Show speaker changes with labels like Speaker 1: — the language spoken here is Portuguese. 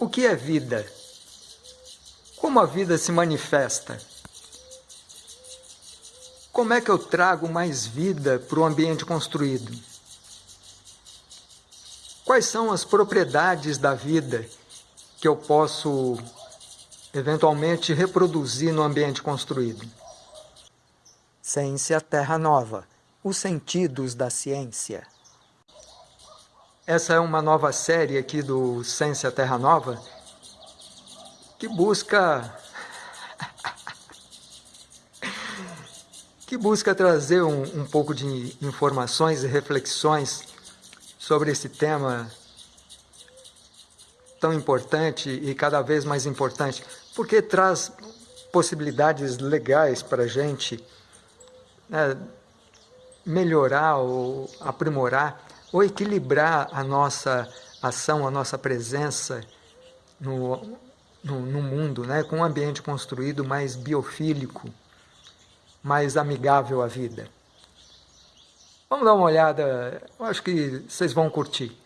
Speaker 1: O que é vida? Como a vida se manifesta? Como é que eu trago mais vida para o ambiente construído? Quais são as propriedades da vida que eu posso eventualmente reproduzir no ambiente construído?
Speaker 2: Ciência Terra Nova. Os sentidos da ciência.
Speaker 1: Essa é uma nova série aqui do Ciência Terra Nova que busca que busca trazer um, um pouco de informações e reflexões sobre esse tema tão importante e cada vez mais importante, porque traz possibilidades legais para a gente né, melhorar ou aprimorar ou equilibrar a nossa ação, a nossa presença no, no, no mundo, né? com um ambiente construído mais biofílico, mais amigável à vida. Vamos dar uma olhada, eu acho que vocês vão curtir.